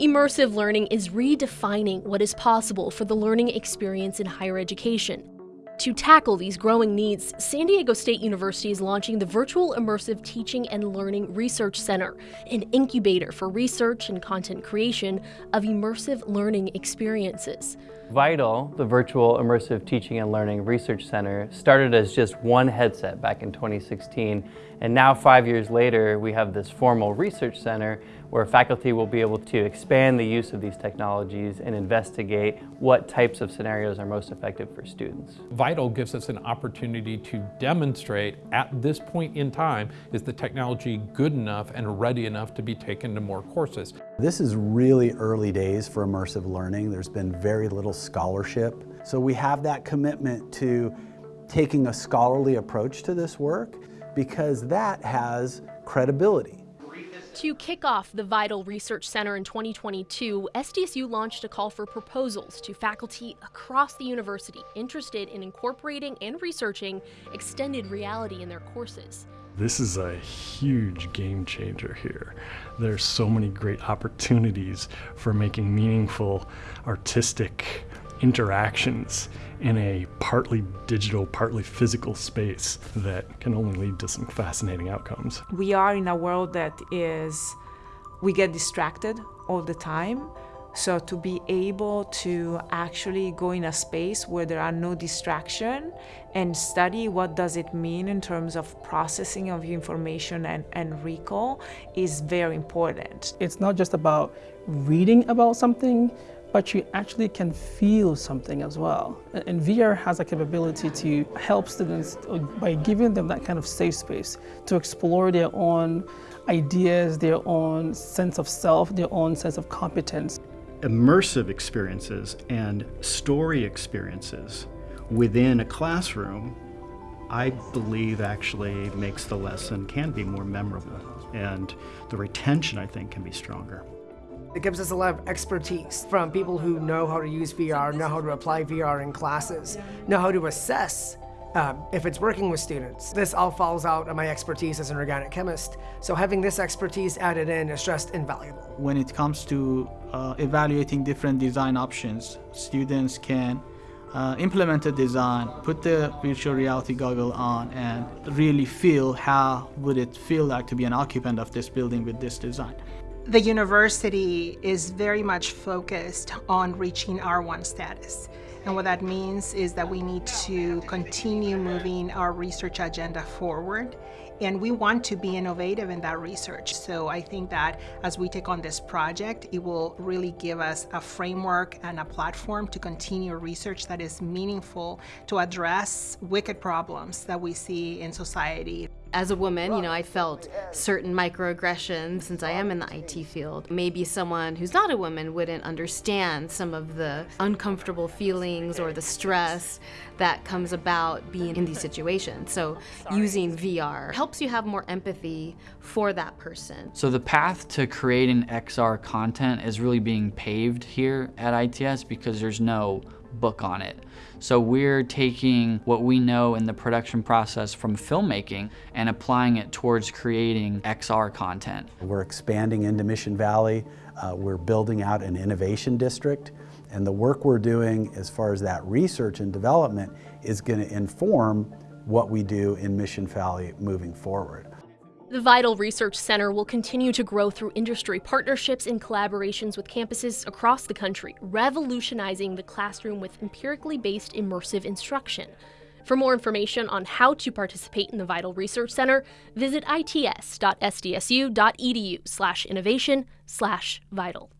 Immersive learning is redefining what is possible for the learning experience in higher education. To tackle these growing needs, San Diego State University is launching the Virtual Immersive Teaching and Learning Research Center, an incubator for research and content creation of immersive learning experiences. VITAL, the Virtual Immersive Teaching and Learning Research Center, started as just one headset back in 2016, and now five years later, we have this formal research center where faculty will be able to expand the use of these technologies and investigate what types of scenarios are most effective for students. VITAL gives us an opportunity to demonstrate at this point in time, is the technology good enough and ready enough to be taken to more courses. This is really early days for immersive learning. There's been very little scholarship. So we have that commitment to taking a scholarly approach to this work because that has credibility. To kick off the Vital Research Center in 2022, SDSU launched a call for proposals to faculty across the university interested in incorporating and researching extended reality in their courses. This is a huge game changer here. There's so many great opportunities for making meaningful artistic interactions in a partly digital, partly physical space that can only lead to some fascinating outcomes. We are in a world that is, we get distracted all the time. So to be able to actually go in a space where there are no distraction and study what does it mean in terms of processing of information and, and recall is very important. It's not just about reading about something, but you actually can feel something as well. And VR has a capability to help students by giving them that kind of safe space to explore their own ideas, their own sense of self, their own sense of competence. Immersive experiences and story experiences within a classroom I believe actually makes the lesson can be more memorable and the retention I think can be stronger. It gives us a lot of expertise from people who know how to use VR, know how to apply VR in classes, know how to assess um, if it's working with students. This all falls out of my expertise as an organic chemist, so having this expertise added in is just invaluable. When it comes to uh, evaluating different design options, students can uh, implement a design, put the virtual reality goggle on, and really feel how would it feel like to be an occupant of this building with this design. The university is very much focused on reaching R1 status. And what that means is that we need to continue moving our research agenda forward. And we want to be innovative in that research. So I think that as we take on this project, it will really give us a framework and a platform to continue research that is meaningful to address wicked problems that we see in society. As a woman, you know, I felt certain microaggressions since I am in the IT field. Maybe someone who's not a woman wouldn't understand some of the uncomfortable feelings or the stress that comes about being in these situations. So using VR helps you have more empathy for that person. So the path to creating XR content is really being paved here at ITS because there's no book on it. So we're taking what we know in the production process from filmmaking and applying it towards creating XR content. We're expanding into Mission Valley. Uh, we're building out an innovation district. And the work we're doing as far as that research and development is going to inform what we do in Mission Valley moving forward. The Vital Research Center will continue to grow through industry partnerships and collaborations with campuses across the country, revolutionizing the classroom with empirically based immersive instruction. For more information on how to participate in the Vital Research Center, visit its.sdsu.edu slash innovation slash vital.